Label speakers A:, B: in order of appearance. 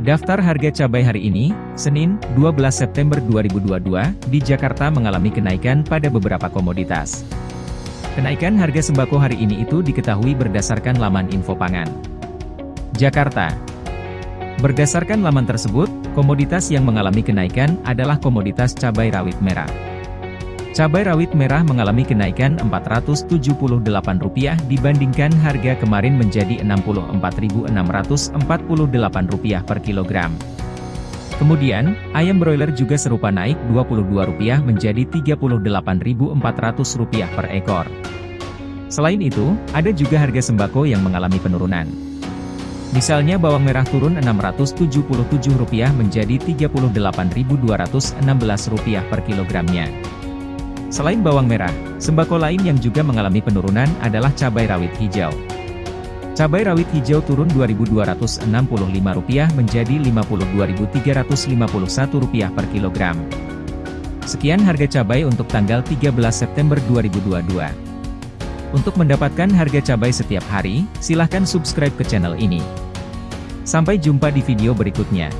A: Daftar harga cabai hari ini, Senin, 12 September 2022, di Jakarta mengalami kenaikan pada beberapa komoditas. Kenaikan harga sembako hari ini itu diketahui berdasarkan laman info pangan. Jakarta Berdasarkan laman tersebut, komoditas yang mengalami kenaikan adalah komoditas cabai rawit merah. Cabai rawit merah mengalami kenaikan Rp478 dibandingkan harga kemarin menjadi Rp64.648 per kilogram. Kemudian, ayam broiler juga serupa naik Rp22 menjadi Rp38.400 per ekor. Selain itu, ada juga harga sembako yang mengalami penurunan. Misalnya bawang merah turun Rp677 menjadi Rp38.216 per kilogramnya. Selain bawang merah, sembako lain yang juga mengalami penurunan adalah cabai rawit hijau. Cabai rawit hijau turun Rp2.265 menjadi Rp52.351 per kilogram. Sekian harga cabai untuk tanggal 13 September 2022. Untuk mendapatkan harga cabai setiap hari, silahkan subscribe ke channel ini. Sampai jumpa di video berikutnya.